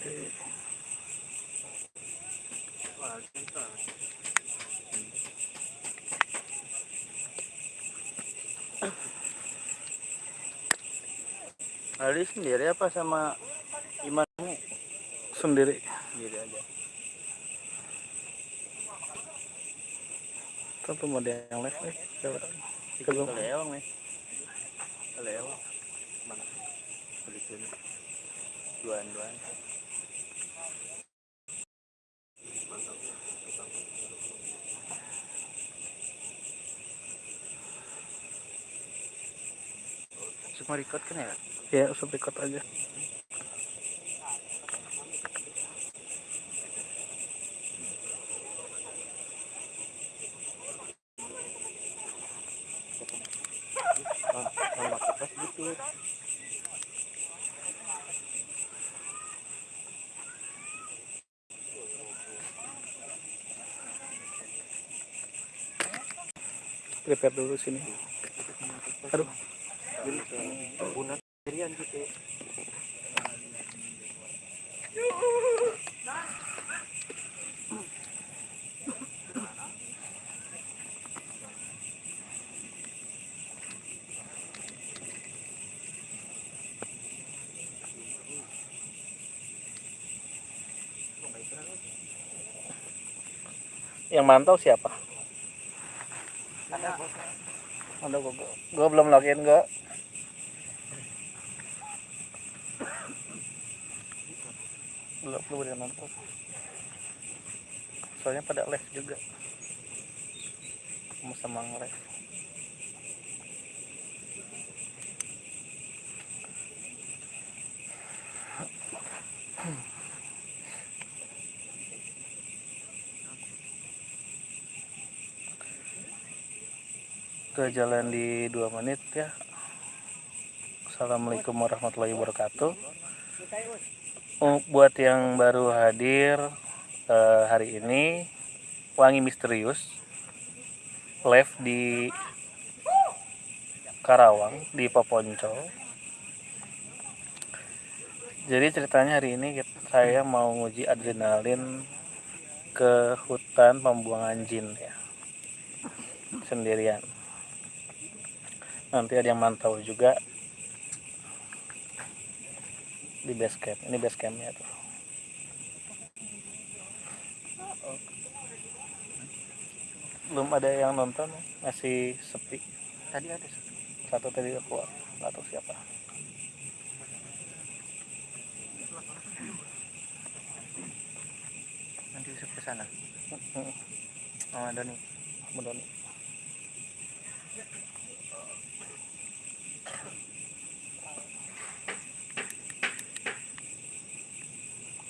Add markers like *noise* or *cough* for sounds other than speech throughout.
Ali sendiri apa sama Iman sendiri? sendiri aja Tentu mau dia yang live nih. Coba. ikut Belum. ke leong nih leong mana belikin duaan duaan record kan ya Ya, usah record aja. Prepare dulu sini. Aduh, bunan sendirian gitu yang mantau siapa? ada Ada gua, gua belum login gua. Belum belum ada nonton. Soalnya pada live juga. Mau sama live. Ke jalan di dua menit ya. Assalamualaikum warahmatullahi wabarakatuh. Oh, buat yang baru hadir eh, hari ini wangi misterius live di Karawang di Poponcol jadi ceritanya hari ini saya mau nguji adrenalin ke hutan pembuangan jin ya. Sendirian nanti ada yang mantau juga. Di base camp. Ini base campnya tuh. Belum ada yang nonton masih sepi. Tadi ada satu satu tadi keluar. Nggak tahu siapa. Nanti ke sana. Oh ada nih belum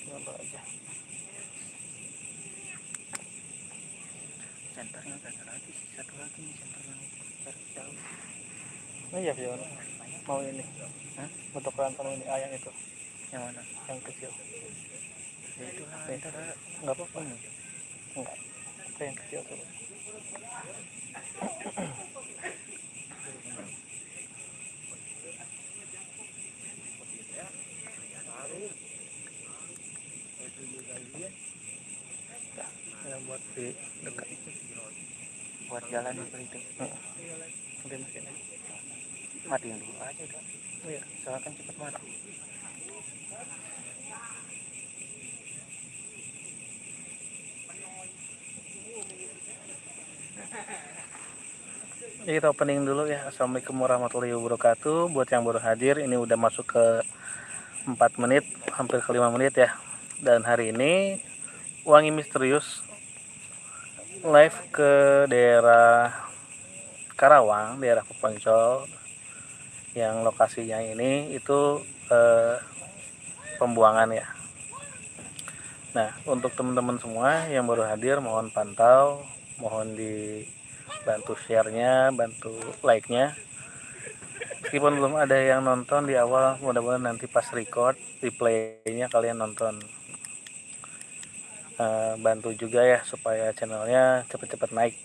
Nonton aja senternya nggak ada lagi sih satu lagi nih center yang jarak jauh oh iya Fiona mau ini. Hah? untuk rantau ini ayam itu. Yang mana? Yang kecil. Ya itu lah Oke. ada nggak apa-apa. Ini enggak apa yang kecil tuh? Yang buat di dekat. Buat jalan itu itu udah makin matiin dulu aja kan iya soalnya kan cepet mati Jadi kita opening dulu ya. Assalamualaikum warahmatullahi wabarakatuh. Buat yang baru hadir, ini udah masuk ke 4 menit, hampir ke 5 menit ya. Dan hari ini Wangi Misterius live ke daerah Karawang, daerah Peponcol. Yang lokasinya ini itu eh, pembuangan ya. Nah, untuk teman-teman semua yang baru hadir mohon pantau, mohon di bantu share-nya, bantu like-nya. Meskipun belum ada yang nonton di awal, mudah-mudahan nanti pas record, replay-nya kalian nonton. Eh, bantu juga ya supaya channelnya cepet-cepet naik.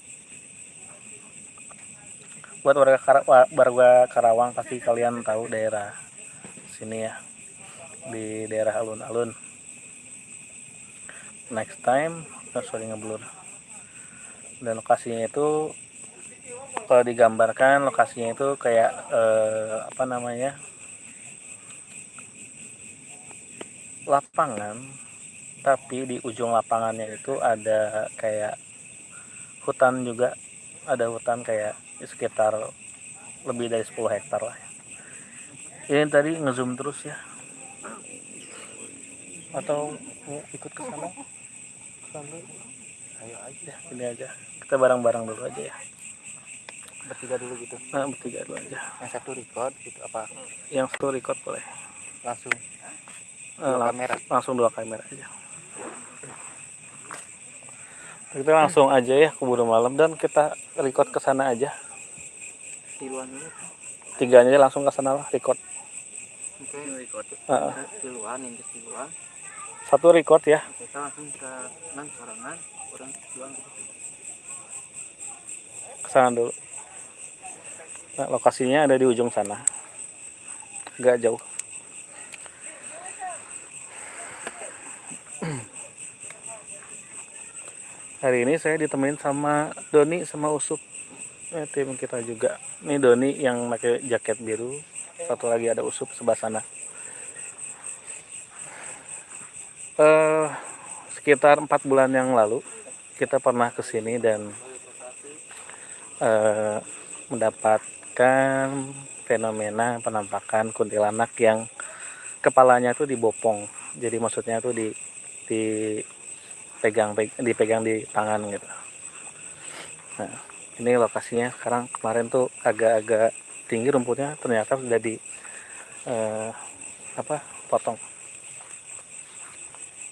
Buat warga, wa- warga Karawang pasti kalian tahu daerah sini ya, di daerah alun-alun. next time oh, sorry ngeblur dan lokasinya itu kalau digambarkan lokasinya itu kayak eh, apa namanya lapangan tapi di ujung lapangannya itu ada kayak hutan juga ada hutan kayak sekitar lebih dari 10 hektar lah ini tadi ngezoom terus ya. Atau ikut ke sana? Ayo aja. Ini aja. Kita bareng-bareng dulu aja ya. Bertiga dulu gitu? Nah bertiga dulu aja. Yang satu record gitu apa? Yang satu record boleh. Langsung? Eh, dua lang- kamera. langsung dua kamera aja. Kita langsung aja ya keburu malam. Dan kita record ke sana aja tiluan dulu tiganya aja langsung ke sana lah record. Oke. Record. Heeh. tiluan yang tiluan. Satu record ya. Kita langsung ke nang sorangan orang tiluan gitu ke sana dulu. Nah, lokasinya ada di ujung sana. Agak jauh. Hari ini saya ditemenin sama Doni sama Usup eh, tim kita juga. Ini Doni yang pakai jaket biru. Satu lagi ada Usup sebelah sana. Eh sekitar empat bulan yang lalu kita pernah ke sini dan eh, mendapatkan fenomena penampakan kuntilanak yang kepalanya tuh dibopong. Jadi maksudnya tuh di dipegang peg- dipegang di tangan gitu. Nah ini lokasinya sekarang kemarin tuh agak-agak tinggi rumputnya ternyata sudah di eh, apa potong.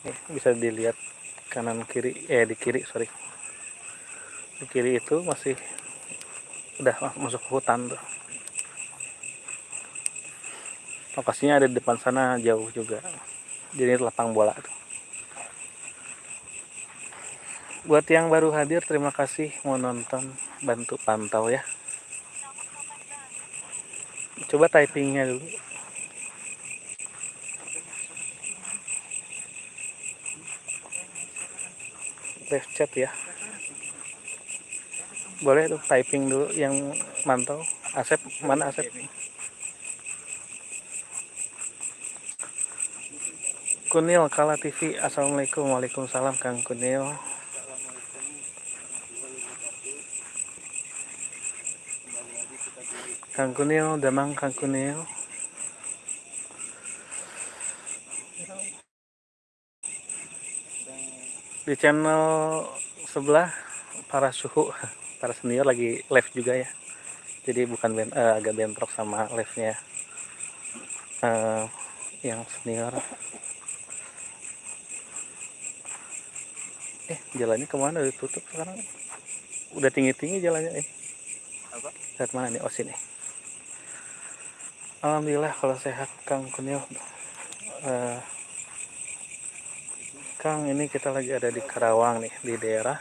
Nih, bisa dilihat kanan kiri eh di kiri sorry. Di kiri itu masih udah ma- masuk ke hutan tuh. Lokasinya ada di depan sana jauh juga. Jadi lapang bola tuh. buat yang baru hadir terima kasih. Mau nonton bantu pantau ya. Coba typingnya dulu. Live chat ya. Boleh tuh typing dulu yang mantau. Asep mana Asep? Kunil Kala TV Assalamualaikum. Waalaikumsalam Kang Kunil Kang Kunil Damang Kang Kunil di channel sebelah para suhu *laughs* para senior lagi live juga ya. Jadi bukan ben- eh, agak bentrok sama live nya eh, yang senior. Eh jalannya ke mana? Udah tutup sekarang? Udah tinggi tinggi jalannya eh. Apa? Lihat mana nih oh sini alhamdulillah kalau sehat kang kunil. Eh, kang ini kita lagi ada di Karawang nih di daerah.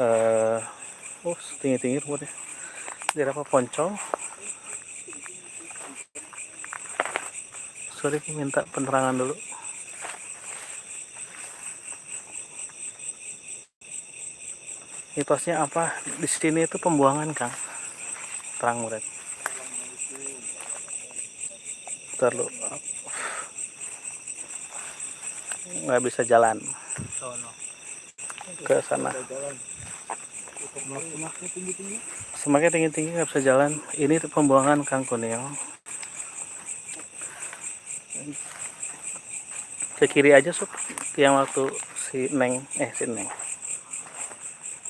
Eh oh tinggi tinggi rumputnya. Daerah apa? Poncong sorry minta penerangan dulu. Mitosnya apa? Di sini itu pembuangan kang. Terang murid terlalu nggak bisa jalan. Ke sana. Tinggi-tinggi. Semakin tinggi tinggi nggak bisa jalan. Ini tuh pembuangan kang kunil. Ke kiri aja sup. Yang waktu si neng eh si neng.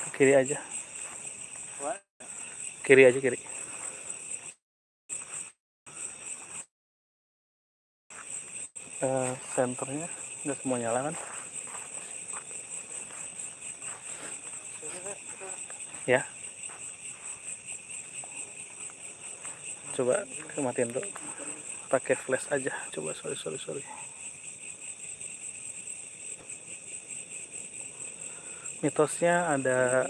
Ke kiri aja. Kiri aja kiri Eh, senternya nggak semua nyala kan? Ya. Coba matiin dulu. Pakai flash aja. Coba sorry sorry sorry. Mitosnya ada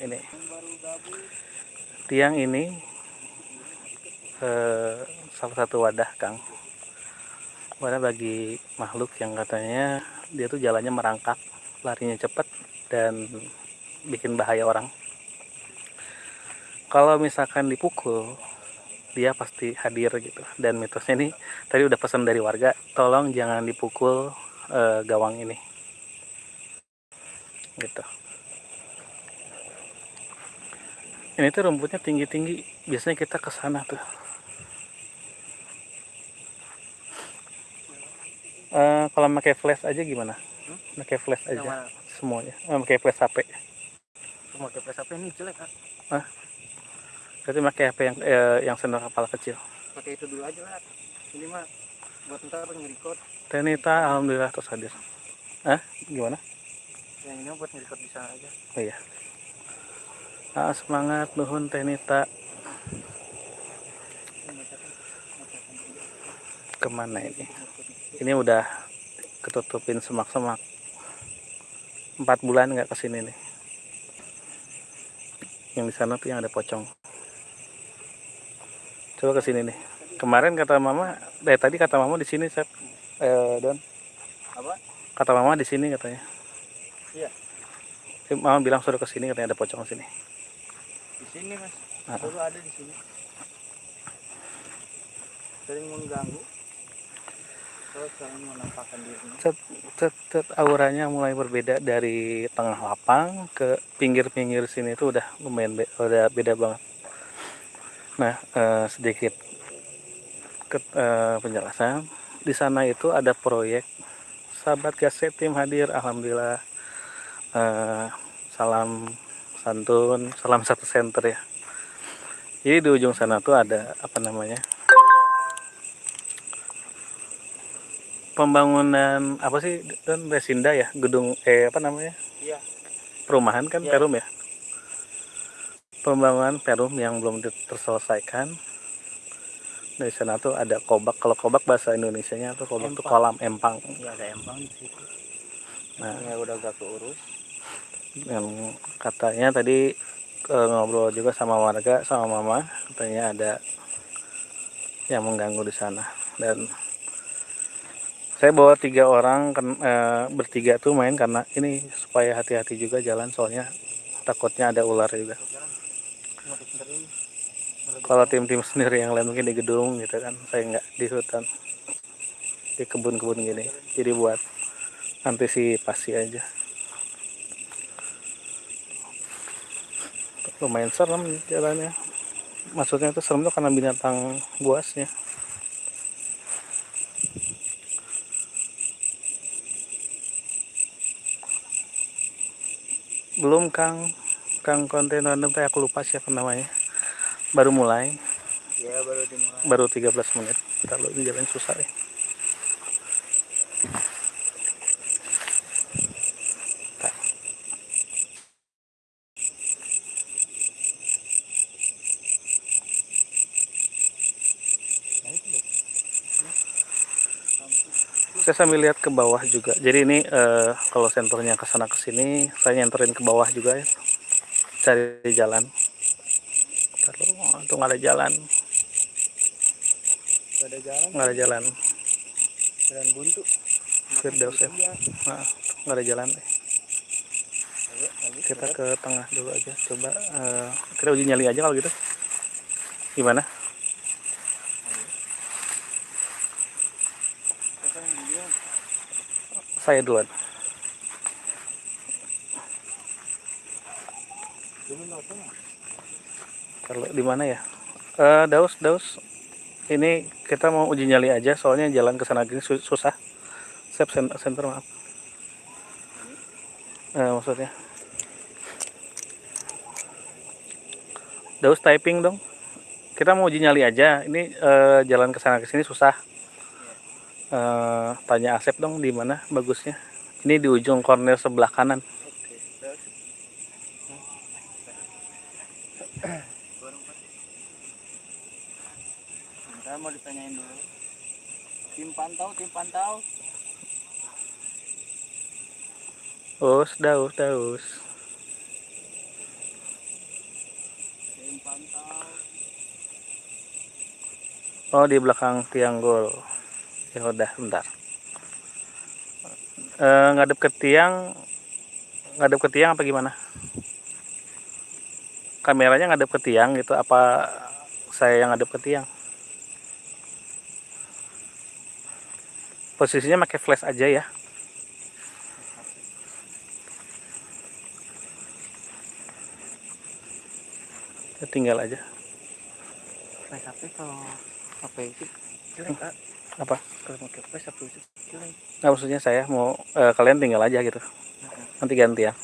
ini. Tiang ini eh, salah satu wadah kang Karena bagi makhluk yang katanya dia tuh jalannya merangkak, larinya cepat dan bikin bahaya orang. Kalau misalkan dipukul, dia pasti hadir gitu. Dan mitosnya ini tadi udah pesan dari warga, tolong jangan dipukul e, gawang ini. Gitu. Ini tuh rumputnya tinggi-tinggi, biasanya kita ke sana tuh. Uh, kalau pakai flash aja gimana? Hmm? Pakai flash aja mana? semuanya. Uh, pakai flash HP. Semua pakai flash HP ini jelek kan? Ah. Berarti pakai HP yang eh, yang sendok kepala kecil. Pakai itu dulu aja lah. Ini mah buat ntar nge-record. Tenita alhamdulillah terus hadir. Ah, gimana? Yang ini buat nge-record di sana aja. Oh iya. Ah, semangat nuhun Tenita. Ke mana ini? Ini udah ketutupin semak-semak. Empat bulan nggak ke sini nih. Yang di sana tuh yang ada pocong. Coba ke sini nih. Kemarin kata mama dari tadi kata mama di sini saya eh, don. Apa? Kata mama di sini katanya. Iya. Mama bilang suruh ke sini katanya ada pocong sini. Di sini mas. Nah. ada di sini. Sering mengganggu Cet, cet, cet, auranya mulai berbeda dari tengah lapang ke pinggir-pinggir sini itu udah lumayan be, udah beda banget. Nah, eh, sedikit ke, eh, penjelasan. Di sana itu ada proyek sahabat gaset tim hadir, alhamdulillah. Eh, salam santun, salam satu center ya. Jadi di ujung sana tuh ada apa namanya? Pembangunan apa sih dan resinda ya gedung eh apa namanya? Iya. Perumahan kan ya. perum ya? Pembangunan perum yang belum terselesaikan. Dari sana tuh ada kobak kalau kobak bahasa Indonesia nya tuh kobak tuh kolam empang. Ya ada empang di situ. Nah. Ya udah gak keurus. Yang katanya tadi e, ngobrol juga sama warga sama mama. Katanya ada yang mengganggu di sana. Dan saya bawa tiga orang kan, e, bertiga tuh main karena ini supaya hati-hati juga jalan soalnya takutnya ada ular juga. Kalau tim-tim sendiri yang lain mungkin di gedung gitu kan saya nggak di hutan di kebun-kebun gini. Jadi buat antisipasi aja. Lumayan serem jalannya. Maksudnya itu serem tuh karena binatang buasnya belum Kang. Kang konten random teh aku lupa siapa namanya. Baru mulai. Ya baru dimulai. Baru 13 menit. Kalau ini jalan susah ya saya sambil lihat ke bawah juga. Jadi ini uh, kalau senternya ke sana ke sini saya nyenterin ke bawah juga ya. Cari jalan. Taruh, oh, itu nggak ada jalan. Nggak ada jalan. Nggak ada jalan. Jalan buntu. Firdaus ya nah, nggak ada jalan deh. Kita ke tengah dulu aja. Coba uh, kita uji nyali aja kalau gitu. Gimana saya duluan. Kalau di mana ya? Uh, daus daus. Ini kita mau uji nyali aja soalnya jalan ke sana gini susah. Center, center maaf. Uh, maksudnya. Daus typing dong. Kita mau uji nyali aja. Ini uh, jalan ke sana ke sini susah uh, tanya Asep dong di mana bagusnya ini di ujung corner sebelah kanan saya mau ditanyain dulu tim pantau tim pantau Us, daus, daus. Tim pantau. Oh, di belakang tiang gol. Ya udah bentar. E, ngadep ke tiang ngadep ke tiang apa gimana? Kameranya ngadep ke tiang gitu apa saya yang ngadep ke tiang? Posisinya pakai flash aja ya. Ya, tinggal aja. Flash HP kalau HP itu? Jelek apa kalau itu jelek nah, maksudnya saya mau eh, kalian tinggal aja gitu nanti ganti ya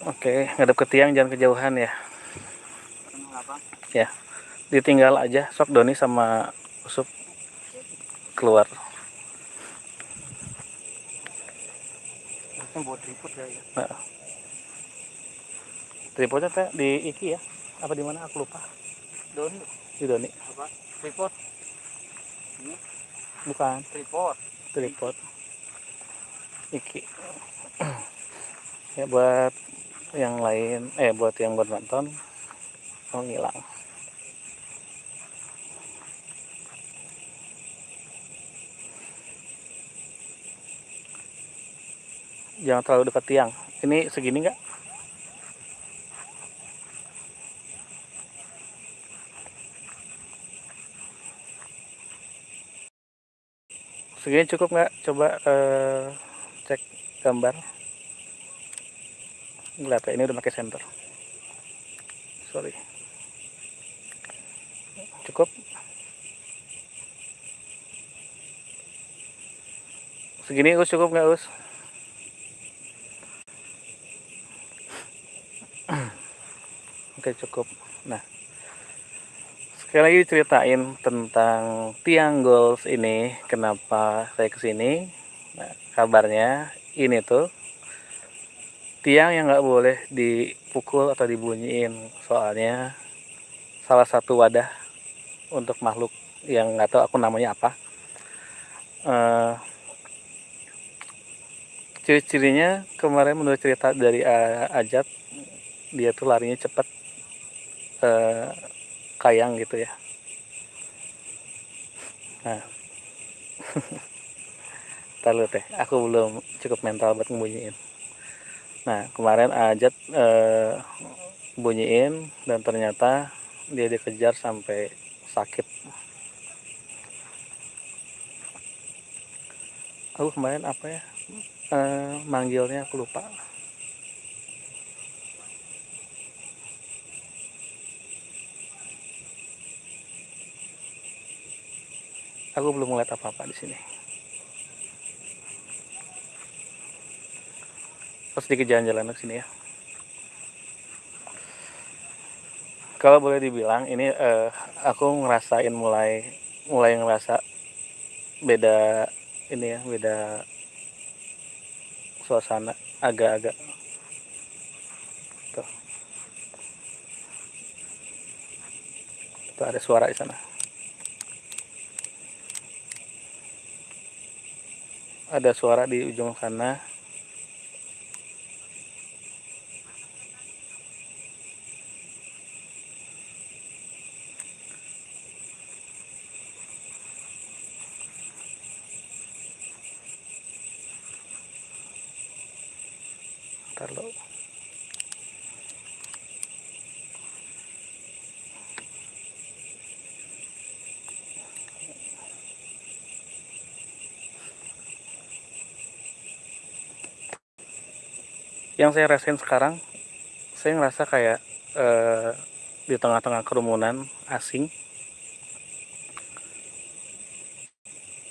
Oke, ngadep ke tiang jangan kejauhan ya. Ya, ditinggal aja. Sok Doni sama Usup keluar. ya ya Nah. Tripodnya teh di Iki ya? Apa di mana? Aku lupa. Doni Di Doni. apa tripod ini Bukan tripod tripod. Iki. ya buat yang lain, eh buat yang buat nonton, oh ngilang. Jangan terlalu dekat tiang. Ini segini nggak? Segini cukup nggak? Coba eh, cek gambar. Lihat ya, ini udah pakai center. Sorry. Cukup. Segini us cukup nggak us? *clears throat* Oke cukup. Nah, sekali lagi ceritain tentang tiang goals ini. Kenapa saya ke sini? Nah, kabarnya ini tuh tiang yang nggak boleh dipukul atau dibunyiin. Soalnya salah satu wadah untuk makhluk yang nggak tahu aku namanya apa. Eh, ciri-cirinya kemarin menurut cerita dari A- Ajat dia tuh larinya cepat eh, kayang gitu ya. Nah. *laughs* Lu teh aku belum cukup mental buat ngebunyiin. Nah kemarin Ajat eh, bunyiin dan ternyata dia dikejar sampai sakit. Aku kemarin apa ya eh, manggilnya aku lupa aku belum ngeliat apa-apa di sini. Terus sedikit jalan-jalan ke sini ya. Kalau boleh dibilang ini eh, aku ngerasain mulai mulai ngerasa beda ini ya beda suasana agak-agak. Tuh. Tuh ada suara di sana ada suara di ujung sana Ntar lo. Yang saya rasain sekarang saya ngerasa kayak eh, di tengah-tengah kerumunan asing.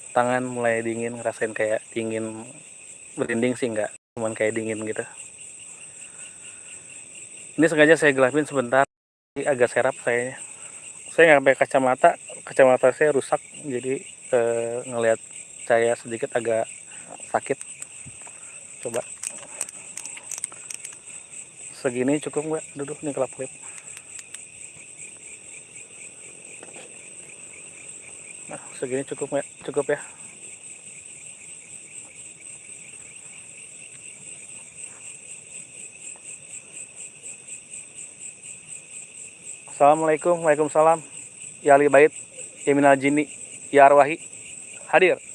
Tangan mulai dingin ngerasain kayak dingin berinding sih enggak cuman kayak dingin gitu. Ini sengaja saya gelapin sebentar agak serap kayaknya. Saya nggak pakai kacamata kacamata saya rusak jadi eh, ngelihat saya sedikit agak sakit. Coba segini cukup nggak? Duduk nih kelap kelip. Nah segini cukup nggak? Cukup ya. Assalamualaikum, Waalaikumsalam. Ya Ali Bait, Ya Minal Jini, Ya Arwahi Hadir.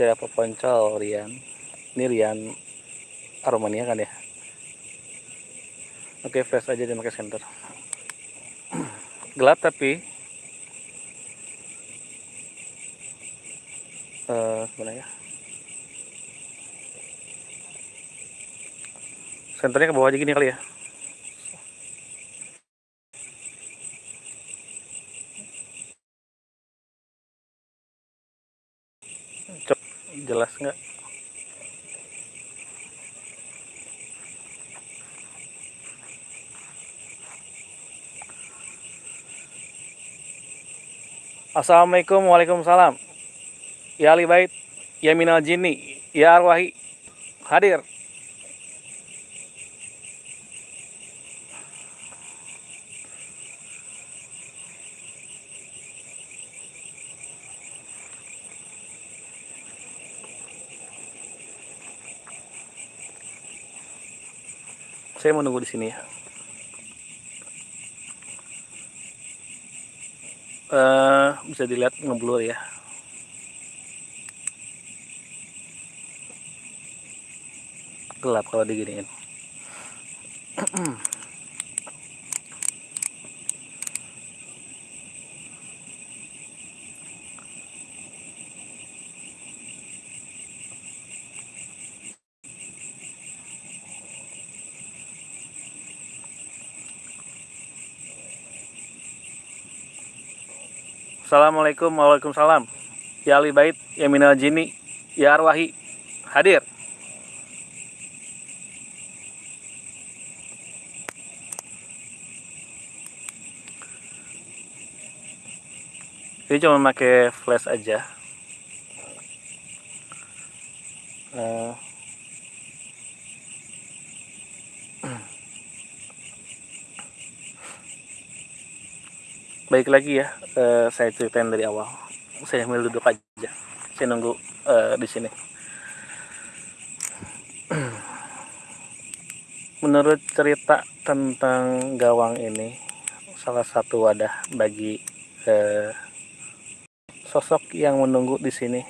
Tidak poncol Rian? Ini Rian Aromania kan ya? Oke flash aja dia pakai center *clears throat* Gelap tapi. Uh, ya? Senternya ke bawah aja gini kali ya jelas nggak Assalamualaikum Waalaikumsalam Ya Ali Bait, Ya Minal Jini, Ya Arwahi, hadir. Saya menunggu di sini ya. Uh, bisa dilihat ngeblur ya. gelap kalau diginiin *clears throat* Assalamualaikum Waalaikumsalam Ya Ali Bait Ya Minal Jini Ya Arwahi Hadir. Ini cuma pakai flash aja. Uh, *clears throat* baik lagi ya uh, saya ceritain dari awal saya ambil duduk aja saya nunggu uh, di sini *clears throat* menurut cerita tentang gawang ini salah satu wadah bagi uh, sosok yang menunggu di sini.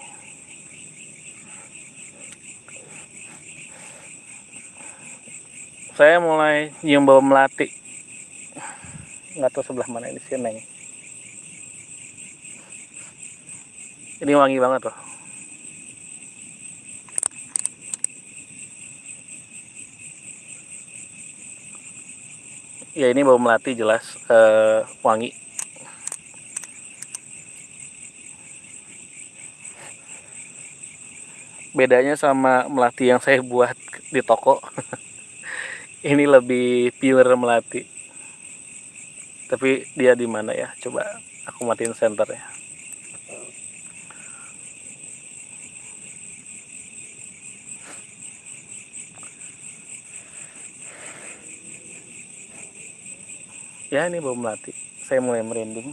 Saya mulai nyium bau melati. Nggak tahu sebelah mana ini sini. Ini wangi banget loh. Ya ini bau melati jelas uh, wangi. Bedanya sama melati yang saya buat di toko *laughs* ini lebih pure melati. Tapi dia di mana ya? Coba aku matiin center ya ini bau melati. Saya mulai merinding.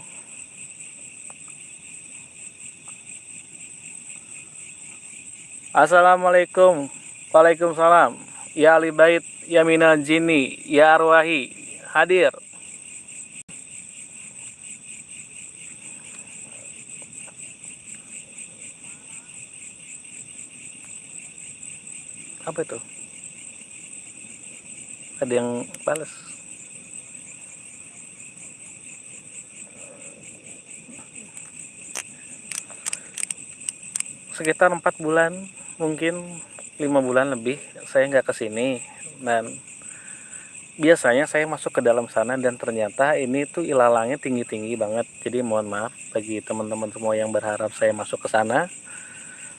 Assalamualaikum. Waalaikumsalam. Ya Ali Bait Ya Minal Jini Ya Arwahi Hadir. Apa itu? Ada yang balas sekitar empat bulan mungkin lima bulan lebih saya nggak ke sini. Dan biasanya saya masuk ke dalam sana dan ternyata ini tuh ilalangnya tinggi-tinggi banget. Jadi mohon maaf bagi teman-teman semua yang berharap saya masuk ke sana.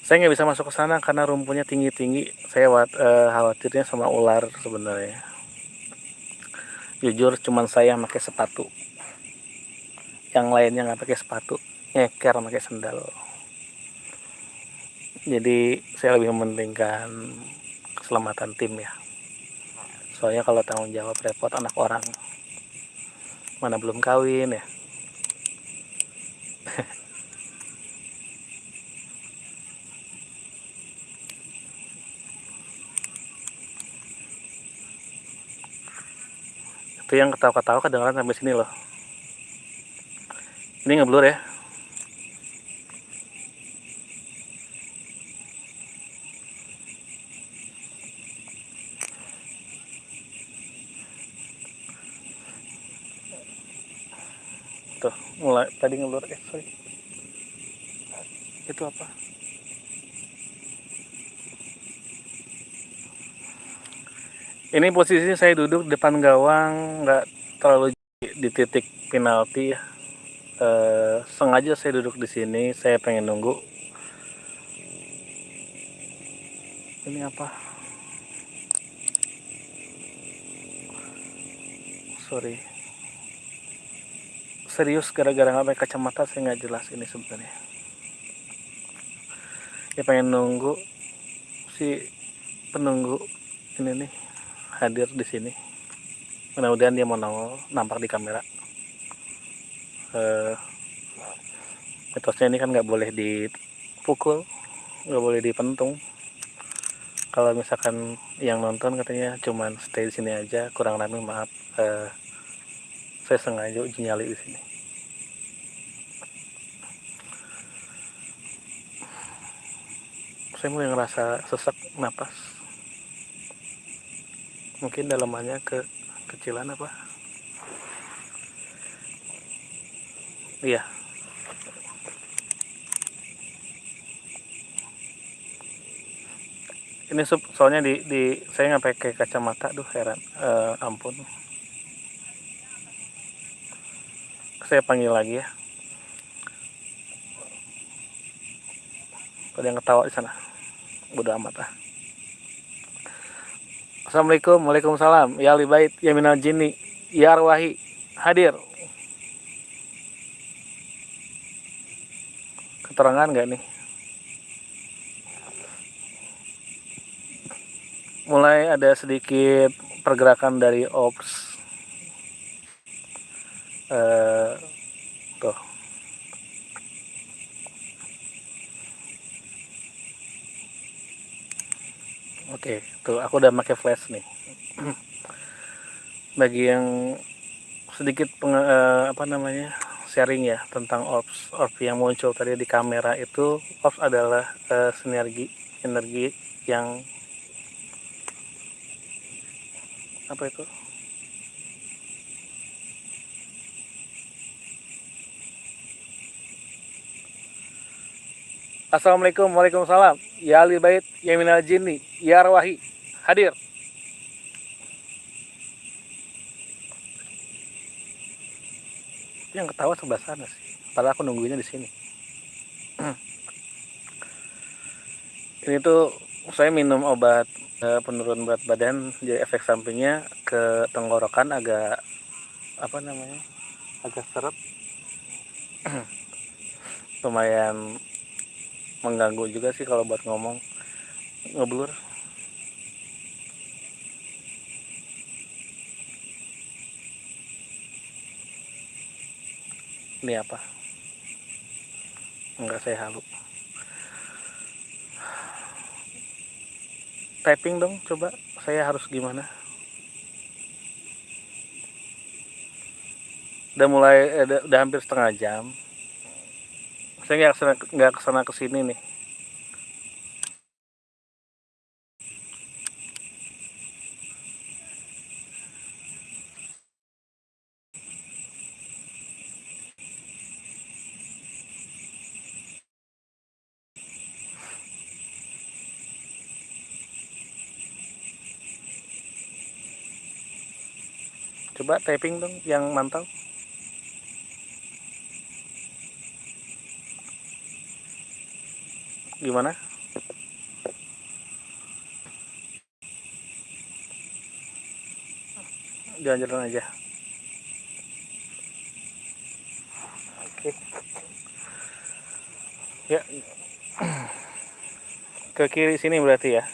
Saya nggak bisa masuk ke sana karena rumputnya tinggi-tinggi. Saya uh, khawatirnya sama ular sebenarnya. Jujur cuman saya pakai sepatu. Yang lainnya nggak pakai sepatu nyeker pakai sendal jadi saya lebih mementingkan keselamatan tim ya. Soalnya kalau tanggung jawab repot anak orang. Mana belum kawin ya. *laughs* Itu yang ketawa-ketawa kedengeran sampai sini loh. Ini ngeblur ya. Mulai tadi ngeblur eh sorry. Itu apa? Ini posisi saya duduk depan gawang nggak terlalu di titik penalti ya. Eh, sengaja saya duduk di sini saya pengen nunggu. Ini apa? Sorry serius gara-gara nggak pakai kacamata saya nggak jelas ini sebenarnya. Ya pengen nunggu si penunggu ini nih hadir di sini. Mudah-mudahan dia mau nampak di kamera. Eh, mitosnya ini kan nggak boleh dipukul nggak boleh dipentung. Kalau misalkan yang nonton katanya cuman stay di sini aja kurang rame maaf. Eh, saya sengaja uji nyali di sini saya mulai ngerasa sesak napas. Mungkin dalamannya ke kecilan apa? Iya. Ini sup soalnya di, di saya nggak pakai kacamata duh heran. Eh, ampun. Saya panggil lagi ya ada yang ketawa di sana. Bodo amat ah. Assalamualaikum Waalaikumsalam. Ya libait ya minal jinni ya arwahi hadir. Keterangan nggak nih? Mulai ada sedikit pergerakan dari ops. Eh, Oke, tuh aku udah pakai flash nih. *clears throat* Bagi yang sedikit peng, eh, apa namanya sharing ya tentang orbs orb yang muncul tadi di kamera itu orbs adalah eh, sinergi energi yang apa itu? Assalamualaikum Waalaikumsalam. Ya Ali Bait Ya Minal Jinni Ya Arwahi Hadir. Yang ketawa sebelah sana sih padahal aku nungguinnya di sini. *clears throat* Ini tuh saya minum obat eh, penurun berat badan jadi efek sampingnya ke tenggorokan agak apa namanya agak seret *clears throat* lumayan mengganggu juga sih kalau buat ngomong ngeblur ini apa? Enggak saya halu. Typing dong coba. Saya harus gimana? Udah mulai eh, udah, udah hampir setengah jam. Saya nggak ke sana ke sana ke sini nih coba typing dong yang mantau. Gimana? Jalan-jalan aja. Oke. Ya. *clears throat* Ke kiri sini berarti ya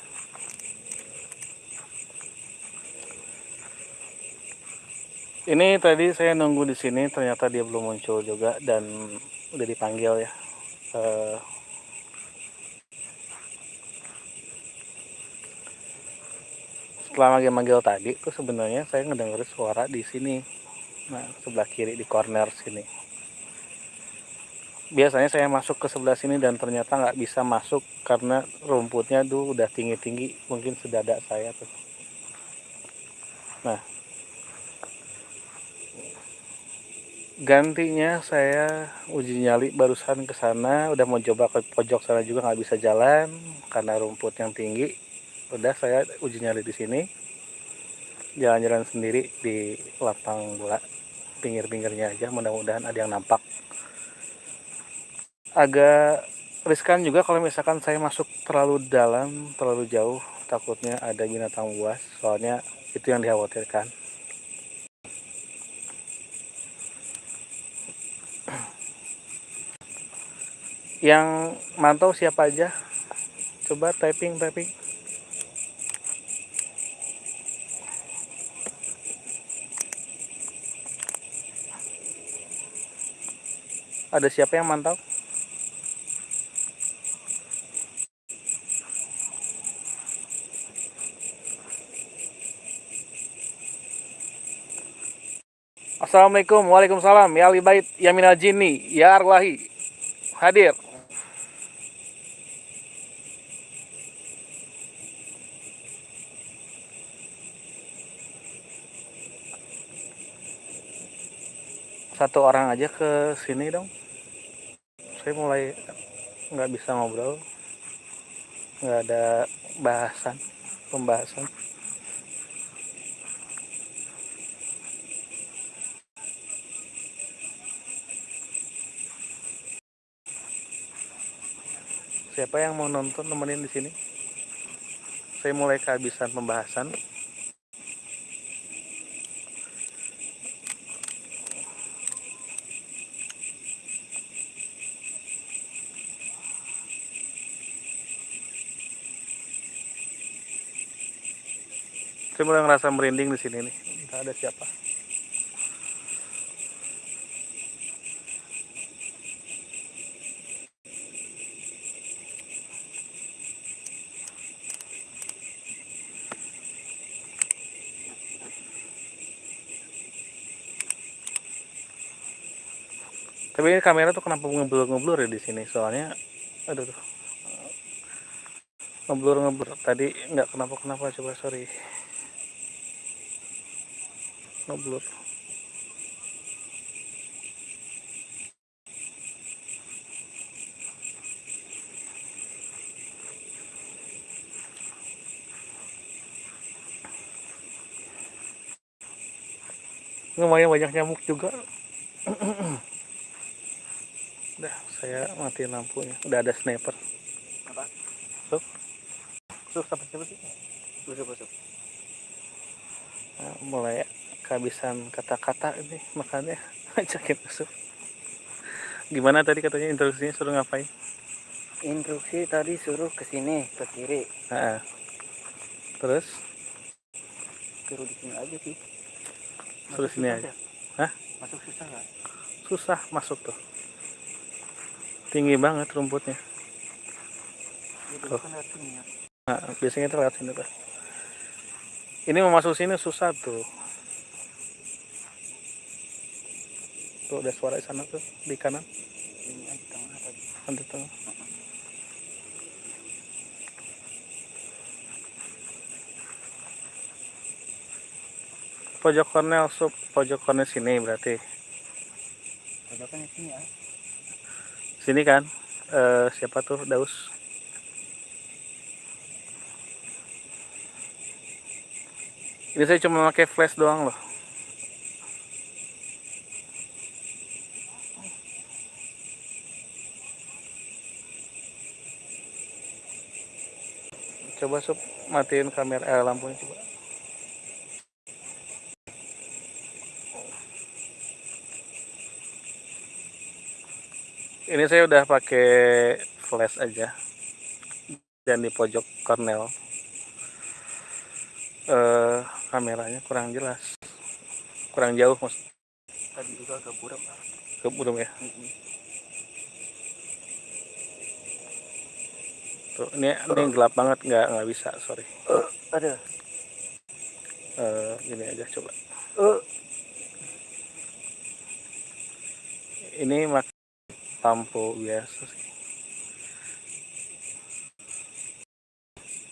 ini tadi saya nunggu di sini ternyata dia belum muncul juga dan udah dipanggil ya. Eh, setelah manggil-manggil tadi tuh sebenarnya saya ngedenger suara di sini. Nah sebelah kiri di corner sini. Biasanya saya masuk ke sebelah sini dan ternyata nggak bisa masuk karena rumputnya tuh udah tinggi-tinggi mungkin sedadak saya tuh. Nah gantinya saya uji nyali barusan ke sana udah mau coba ke pojok sana juga nggak bisa jalan karena rumput yang tinggi. Udah saya uji nyali di sini. Jalan-jalan sendiri di lapang bola pinggir-pinggirnya aja mudah-mudahan ada yang nampak. Agak riskan juga kalau misalkan saya masuk terlalu dalam terlalu jauh takutnya ada binatang buas soalnya itu yang dikhawatirkan yang mantau siapa aja? Coba typing typing. Ada siapa yang mantau? Assalamualaikum. Waalaikumsalam. Ya Ali Bait Ya Minal Jinni. Ya Arwahi Hadir satu orang aja ke sini dong. Saya mulai nggak bisa ngobrol. Nggak ada bahasan pembahasan. Siapa yang mau nonton nemenin di sini? Saya mulai kehabisan pembahasan saya mulai ngerasa merinding di sini nih. Entah ada siapa. Tapi ini kamera tuh kenapa ngeblur-ngeblur ya di sini? Soalnya aduh tuh ngeblur-ngeblur. Tadi nggak kenapa-kenapa coba sorry ngeblur lumayan banyak nyamuk juga *clears throat* udah saya matiin lampunya udah ada sniper Apa? Sup. Sup sampai siapa sih? Busuk busuk. Nah, mulai kehabisan kata-kata ini makanya *laughs* ajakin masuk gimana tadi katanya instruksinya suruh ngapain Instruksi tadi suruh ke sini ke kiri. nah, terus Suruh di sini aja sih. Suruh sini aja. Hah? Masuk susah nggak? susah masuk tuh tinggi banget rumputnya Tuh. nah, biasanya itu lewat sini tuh ini mau masuk sini susah tuh tuh ada suara di sana tuh di kanan. Aja tengah tadi. ada tuh. Pojok kornel sup. Pojok kornel sini berarti. Pojokannya sini ya. sini kan? Eh, siapa tuh? Daus. Ini saya cuma pakai flash doang loh coba sup. Matiin kamera eh, lampunya coba. Ini saya udah pakai flash aja. Dan di pojok cornel eh kameranya kurang jelas. Kurang jauh mas. Tadi juga agak buram. ke burung ya? Mm-mm. Tuh ini ini gelap banget nggak nggak bisa sorry. Ada. eh, gini aja coba. Eh, ini mak lampu biasa sih.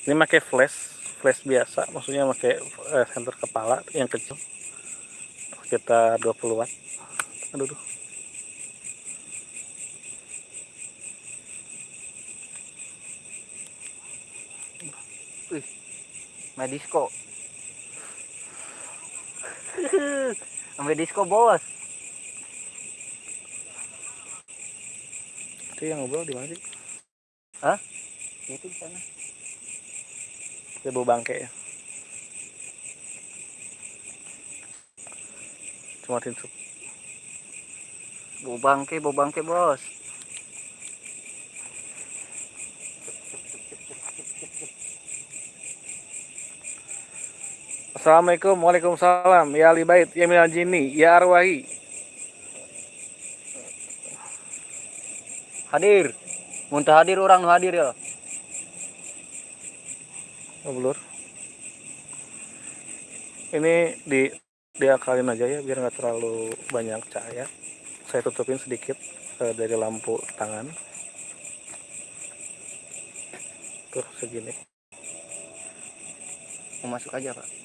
Ini pakai flash flash biasa maksudnya pakai eh, senter kepala yang kecil. Sekitar 20 watt aduh duh. main disco. *laughs* Sampai disco bos. itu yang ngobrol di mana sih Itu di sana. bawa bangke ya cuma tinsuk Bau bangke, bau bangke bos. Assalamualaikum Waalaikumsalam Ya Ali Bait Ya Minal Jini Ya Arwahi Hadir. Muntah hadir orang hadir ya. Ngobrol Ini di diakalin aja ya biar nggak terlalu banyak cahaya saya tutupin sedikit eh, dari lampu tangan tuh segini Mau masuk aja pak.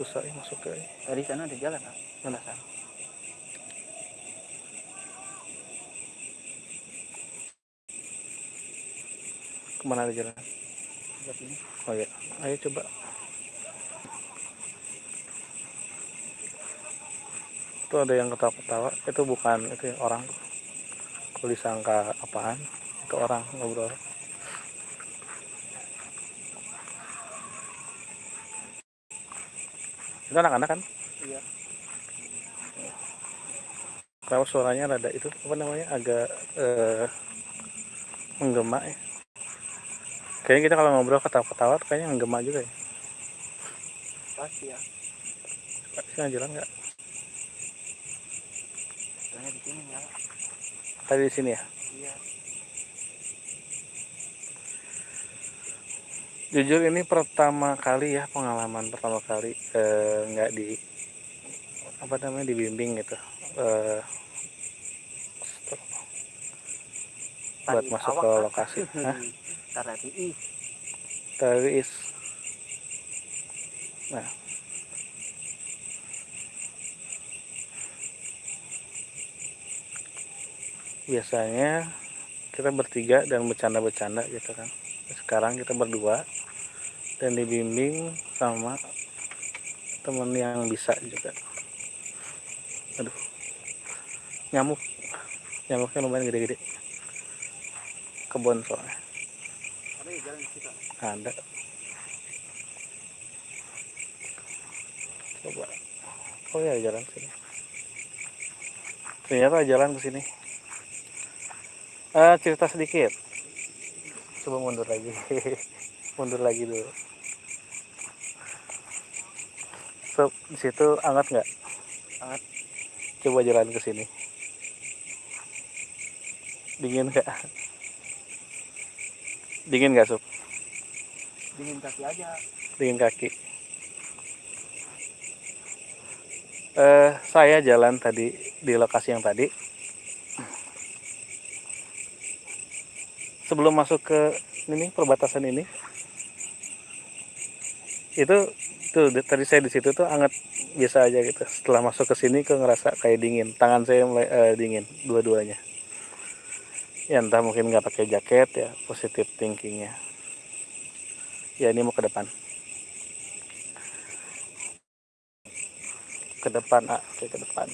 Susah ya masuk ke Dari sana ada jalan pak. mana ke mana ada jalan? Oh ya ayo coba. Itu ada yang ketawa-ketawa. Itu bukan itu orang. Kalau disangka apaan itu orang ngobrol itu anak-anak kan Iya. kalau suaranya rada itu apa namanya agak eh, menggema ya kayaknya kita kalau ngobrol ketawa-ketawa kayaknya menggema juga ya Pasti ya. sini jalan nggak Soalnya di sini ya. tadi di sini ya Iya. Jujur ini pertama kali ya pengalaman pertama kali eh, nggak di apa namanya dibimbing gitu eh, buat masuk ke lokasi. *laughs* Hah? Tadi is. Nah. Biasanya kita bertiga dan bercanda-bercanda gitu kan. Sekarang kita berdua dan dibimbing sama temen yang bisa juga. Aduh nyamuk. Nyamuknya lumayan gede-gede. Kebun soalnya. Ada. Coba. Oh ya jalan sini. Ternyata jalan ke sini. Eh cerita sedikit. Coba mundur lagi. *laughs* Mundur lagi dulu Sob, di situ hangat nggak Hangat. coba jalan ke sini dingin nggak dingin nggak sob Dingin kaki aja. dingin kaki. Eh, saya jalan tadi di lokasi yang tadi. Sebelum masuk ke ini perbatasan ini, itu tuh di- tadi saya di situ tuh hangat biasa aja gitu. Setelah masuk ke sini kok ngerasa kayak dingin. Tangan saya mulai eh, dingin dua-duanya. Ya entah mungkin nggak pakai jaket ya positif thinkingnya. Ya ini mau ke depan. ke depan ah oke ke depan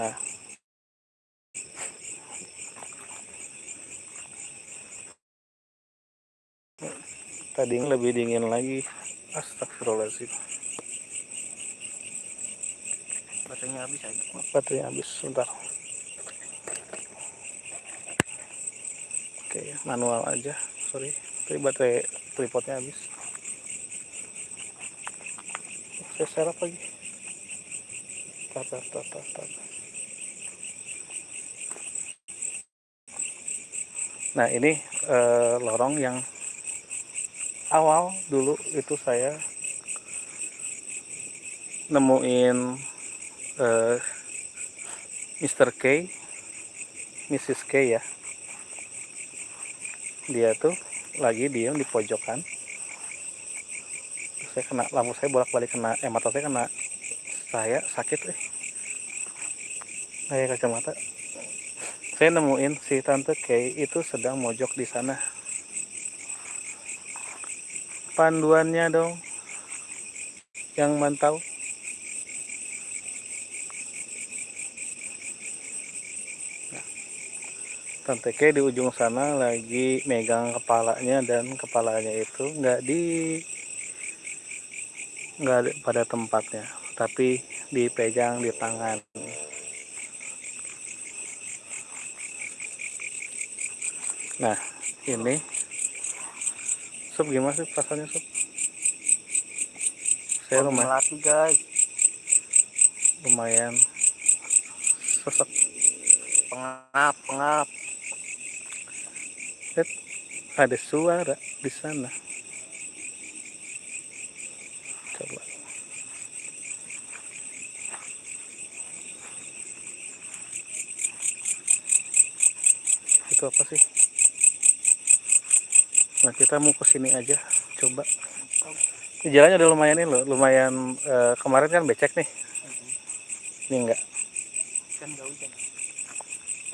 nah tadi lebih dingin lagi astagfirullahaladzim. Baterainya habis aja. baterainya habis sebentar. Oke manual aja. Sorry tapi baterai tripodnya habis. Saya serap lagi. Tar tar, tar. nah ini eh, lorong yang awal dulu itu saya nemuin uh, Mr. K Mrs. K ya dia tuh lagi diem di pojokan saya kena lampu saya bolak-balik kena eh mata saya kena saya sakit eh kayak kacamata saya nemuin si tante Kay itu sedang mojok di sana panduannya dong. Yang mantau Tante K di ujung sana lagi megang kepalanya dan kepalanya itu nggak di nggak pada tempatnya tapi dipegang di tangan. Nah ini sup gimana sih rasanya sup saya lumayan. Melati guys. lumayan. Sesek Pengap, pengap. Lihat, ada suara di sana. Coba. Itu apa sih nah kita mau ke sini aja coba. Ini jalannya udah lumayan ini loh lumayan eh, kemarin kan becek nih. Ini enggak? Kan hujan.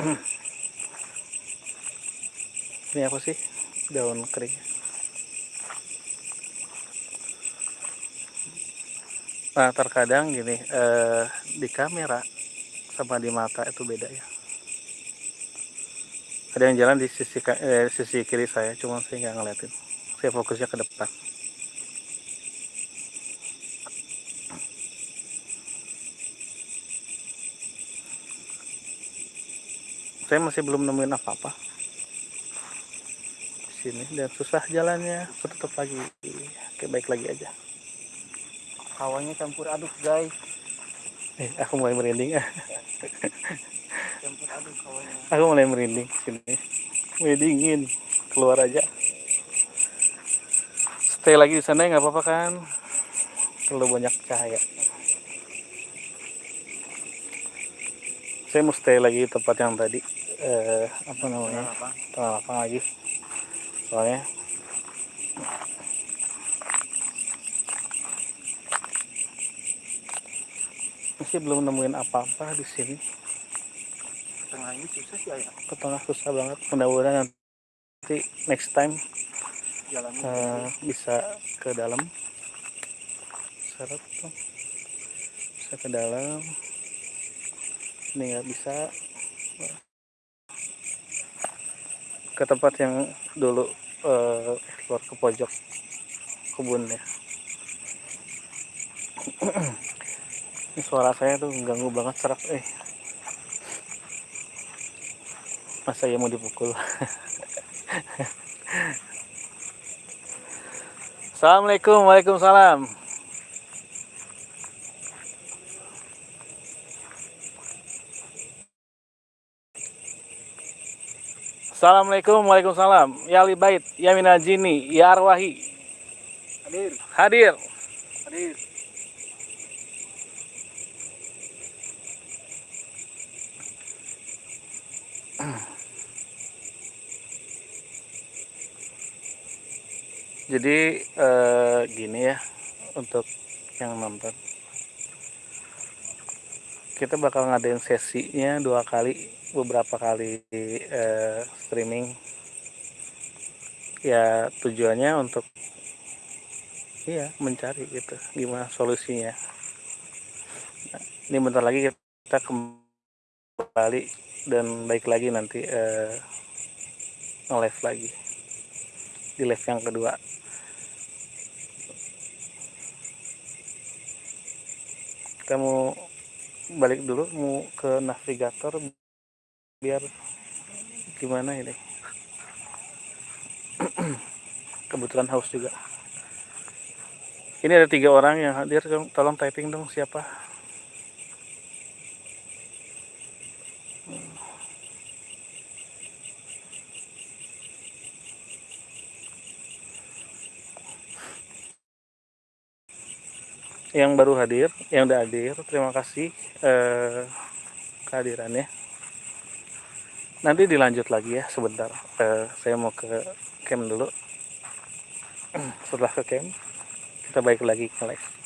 *clears throat* ini apa sih? Daun kering. Nah terkadang gini eh, di kamera sama di mata itu beda ya ada yang jalan di sisi eh, sisi kiri saya cuma saya nggak ngeliatin. Saya fokusnya ke depan. Saya masih belum nemuin apa-apa. Di sini dan susah jalannya. Tetap lagi. Oke baik lagi aja. Hawanya campur aduk guys. eh aku mulai merinding. ah *laughs* hawanya. Aku mulai merinding sini mulai dingin. Keluar aja. Stay lagi di sana ya nggak apa-apa kan? Terlalu banyak cahaya. Saya mau stay lagi tempat yang tadi. Eh, apa namanya? Lapang lagi. Soalnya masih belum nemuin apa-apa di sini Tengah ini susah sih ya. ke tengah susah banget mudah-mudahan nanti next time Jalannya. eh, bisa ke dalam. Seret tuh. Bisa ke dalam. Ini nggak bisa. Ke tempat yang dulu eh, keluar ke pojok kebunnya *clears throat* ini suara saya tuh ganggu banget serak eh masa ya mau dipukul. Assalamualaikum Waalaikumsalam. Assalamualaikum Waalaikumsalam. Ya li bait Ya minal jini Ya arwahi. Hadir, Hadir. Hadir. Jadi eh, gini ya Untuk yang nonton. Kita bakal ngadain sesinya dua kali Beberapa kali eh, streaming. Ya tujuannya untuk Iya mencari gitu Gimana solusinya. Ini bentar lagi kita kembali Dan baik lagi nanti eh, Nge-live lagi Di live yang kedua kita mau balik dulu mau ke navigator biar gimana ini? *clears throat* Kebetulan haus juga. Ini ada tiga orang yang hadir tolong typing dong siapa yang baru hadir yang udah hadir terima kasih eh, kehadirannya. Nanti dilanjut lagi ya sebentar. Eh, saya mau ke camp dulu. *clears throat* Setelah ke camp kita balik lagi ke live